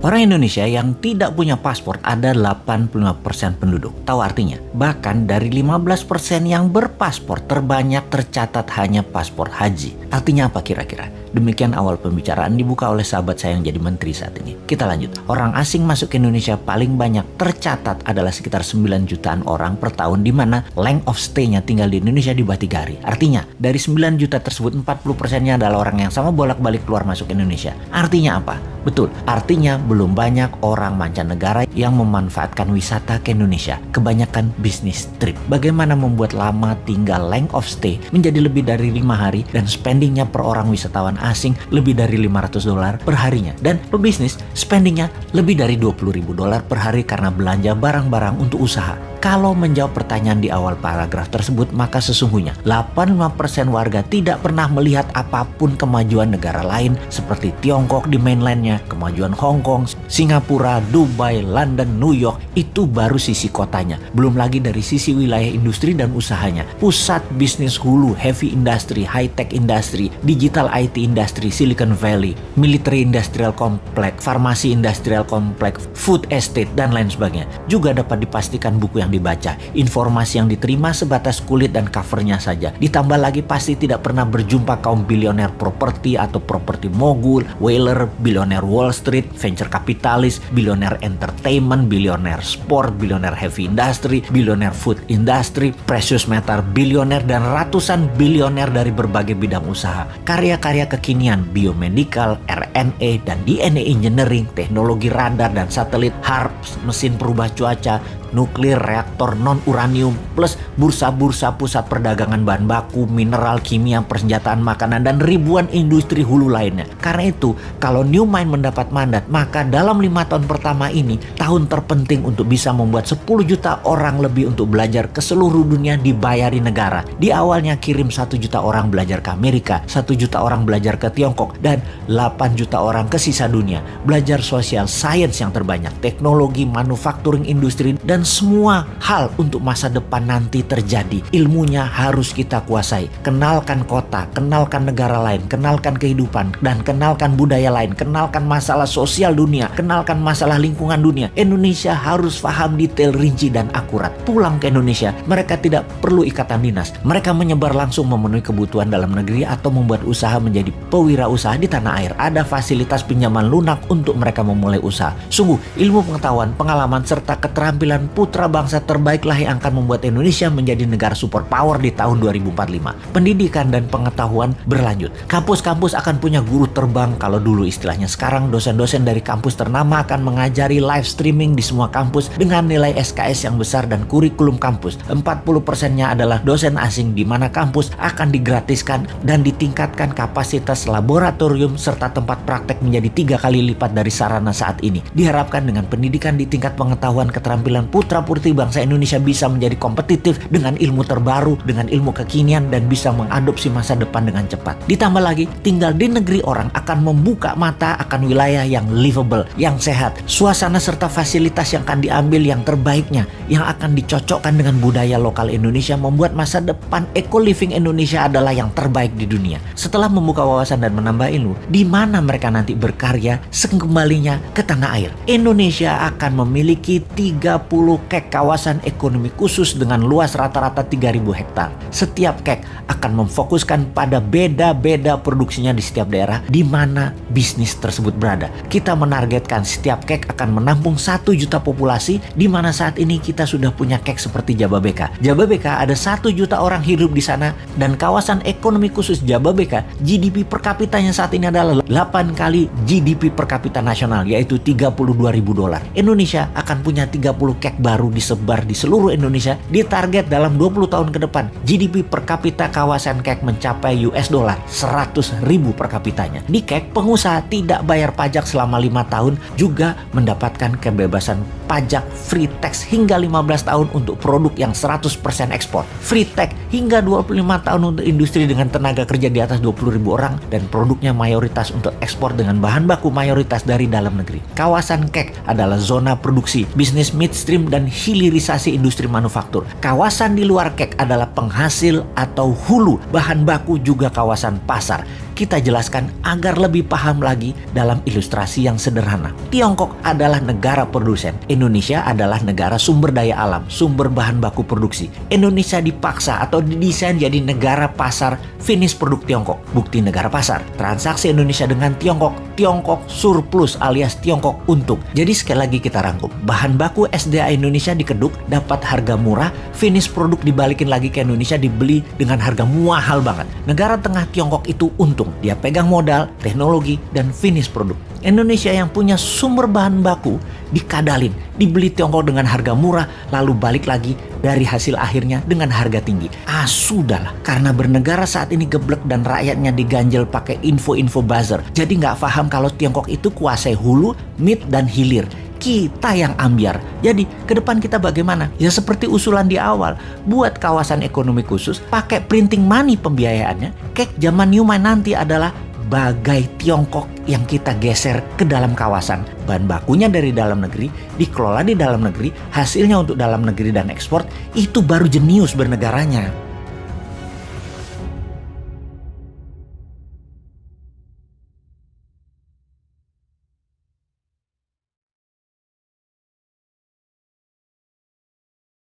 Orang Indonesia yang tidak punya paspor ada 85% penduduk. Tahu artinya? Bahkan dari 15% yang berpaspor terbanyak tercatat hanya paspor haji. Artinya apa kira-kira? Demikian awal pembicaraan dibuka oleh sahabat saya yang jadi menteri saat ini. Kita lanjut. Orang asing masuk ke Indonesia paling banyak tercatat adalah sekitar 9 jutaan orang per tahun di mana length of stay-nya tinggal di Indonesia di Batigari. Artinya, dari 9 juta tersebut 40%-nya adalah orang yang sama bolak-balik keluar masuk Indonesia. Artinya apa? Betul, artinya belum banyak orang mancanegara yang memanfaatkan wisata ke Indonesia. Kebanyakan bisnis trip. Bagaimana membuat lama tinggal length of stay menjadi lebih dari lima hari dan spendingnya per orang wisatawan asing lebih dari 500 dolar per harinya. Dan pebisnis spendingnya lebih dari 20 ribu dolar per hari karena belanja barang-barang untuk usaha. Kalau menjawab pertanyaan di awal paragraf tersebut, maka sesungguhnya 85% warga tidak pernah melihat apa pun kemajuan negara lain seperti Tiongkok di mainlandnya, kemajuan Hong Kong, Singapura, Dubai, London, New York, itu baru sisi kotanya. Belum lagi dari sisi wilayah industri dan usahanya. Pusat bisnis hulu, heavy industry, high-tech industry, digital IT industry, Silicon Valley, military industrial complex, farmasi industrial complex, food estate, dan lain sebagainya. Juga dapat dipastikan buku yang dibaca, informasi yang diterima sebatas kulit dan covernya saja. Ditambah lagi pasti tidak pernah berjumpa kaum bilioner properti atau properti mogul, whaler, bilioner Wall Street, venture kapitalis, bilioner entertainment, bilioner sport, bilioner heavy industry, bilioner food industry, precious metal bilioner dan ratusan bilioner dari berbagai bidang usaha. Karya-karya kekinian, biomedical, RNA dan DNA engineering, teknologi radar dan satelit, HARP, mesin perubah cuaca, nuklir, reaktor non-uranium, plus bursa-bursa pusat perdagangan bahan baku, mineral, kimia, persenjataan makanan, dan ribuan industri hulu lainnya. Karena itu, kalau New Mind mendapat mandat, maka dalam lima tahun pertama ini, tahun terpenting untuk bisa membuat 10 juta orang lebih untuk belajar ke seluruh dunia dibayari negara. Di awalnya kirim satu juta orang belajar ke Amerika, satu juta orang belajar ke Tiongkok, dan 8 juta orang ke sisa dunia. Belajar sosial, sains yang terbanyak, teknologi, manufacturing industri, dan dan semua hal untuk masa depan nanti terjadi. Ilmunya harus kita kuasai. Kenalkan kota, kenalkan negara lain, kenalkan kehidupan, dan kenalkan budaya lain, kenalkan masalah sosial dunia, kenalkan masalah lingkungan dunia. Indonesia harus paham detail rinci dan akurat. Pulang ke Indonesia, mereka tidak perlu ikatan dinas. Mereka menyebar langsung memenuhi kebutuhan dalam negeri atau membuat usaha menjadi pewirausaha di tanah air. Ada fasilitas pinjaman lunak untuk mereka memulai usaha. Sungguh, ilmu pengetahuan, pengalaman, serta keterampilan putra bangsa terbaiklah yang akan membuat Indonesia menjadi negara superpower di tahun 2045. Pendidikan dan pengetahuan berlanjut. Kampus-kampus akan punya guru terbang kalau dulu istilahnya. Sekarang dosen-dosen dari kampus ternama akan mengajari live streaming di semua kampus dengan nilai SKS yang besar dan kurikulum kampus. 40%-nya adalah dosen asing di mana kampus akan digratiskan dan ditingkatkan kapasitas laboratorium serta tempat praktek menjadi tiga kali lipat dari sarana saat ini. Diharapkan dengan pendidikan di tingkat pengetahuan keterampilan putra-putri bangsa Indonesia bisa menjadi kompetitif dengan ilmu terbaru, dengan ilmu kekinian dan bisa mengadopsi masa depan dengan cepat. Ditambah lagi, tinggal di negeri orang akan membuka mata akan wilayah yang livable, yang sehat, suasana serta fasilitas yang akan diambil yang terbaiknya, yang akan dicocokkan dengan budaya lokal Indonesia membuat masa depan eco living Indonesia adalah yang terbaik di dunia. Setelah membuka wawasan dan menambah ilmu, di mana mereka nanti berkarya sekembalinya ke tanah air. Indonesia akan memiliki 30 kek kawasan ekonomi khusus dengan luas rata-rata 3000 hektar. Setiap kek akan memfokuskan pada beda-beda produksinya di setiap daerah di mana bisnis tersebut berada. Kita menargetkan setiap kek akan menampung 1 juta populasi di mana saat ini kita sudah punya kek seperti Jababeka. Jababeka ada 1 juta orang hidup di sana dan kawasan ekonomi khusus Jababeka GDP per kapitanya saat ini adalah 8 kali GDP per kapita nasional yaitu 32 ribu dolar. Indonesia akan punya 30 kek baru disebar di seluruh Indonesia ditarget dalam 20 tahun ke depan GDP per kapita kawasan kek mencapai US dollar 100 ribu per kapitanya. Di kek pengusaha tidak bayar pajak selama lima tahun juga mendapatkan kebebasan pajak free tax hingga 15 tahun untuk produk yang 100% ekspor. Free tax hingga 25 tahun untuk industri dengan tenaga kerja di atas 20 ribu orang dan produknya mayoritas untuk ekspor dengan bahan baku mayoritas dari dalam negeri. Kawasan kek adalah zona produksi, bisnis midstream dan hilirisasi industri manufaktur. Kawasan di luar kek adalah penghasil atau hulu, bahan baku juga kawasan pasar. Kita jelaskan agar lebih paham lagi dalam ilustrasi yang sederhana. Tiongkok adalah negara produsen, Indonesia adalah negara sumber daya alam, sumber bahan baku produksi. Indonesia dipaksa atau didesain jadi negara pasar finish produk Tiongkok. Bukti negara pasar, transaksi Indonesia dengan Tiongkok, Tiongkok surplus alias Tiongkok untung. Jadi sekali lagi kita rangkum, bahan baku SDA Indonesia dikeduk dapat harga murah, finish produk dibalikin lagi ke Indonesia dibeli dengan harga mahal banget. Negara tengah Tiongkok itu untung, dia pegang modal, teknologi, dan finish produk. Indonesia yang punya sumber bahan baku dikadalin, dibeli Tiongkok dengan harga murah, lalu balik lagi dari hasil akhirnya dengan harga tinggi. Ah sudahlah, karena bernegara saat ini geblek dan rakyatnya diganjel pakai info-info buzzer. Jadi nggak paham kalau Tiongkok itu kuasai hulu, mid, dan hilir kita yang ambiar. Jadi ke depan kita bagaimana? Ya seperti usulan di awal, buat kawasan ekonomi khusus, pakai printing money pembiayaannya. Kek zaman Newman nanti adalah bagai Tiongkok yang kita geser ke dalam kawasan. Bahan bakunya dari dalam negeri, dikelola di dalam negeri, hasilnya untuk dalam negeri dan ekspor, itu baru jenius bernegaranya.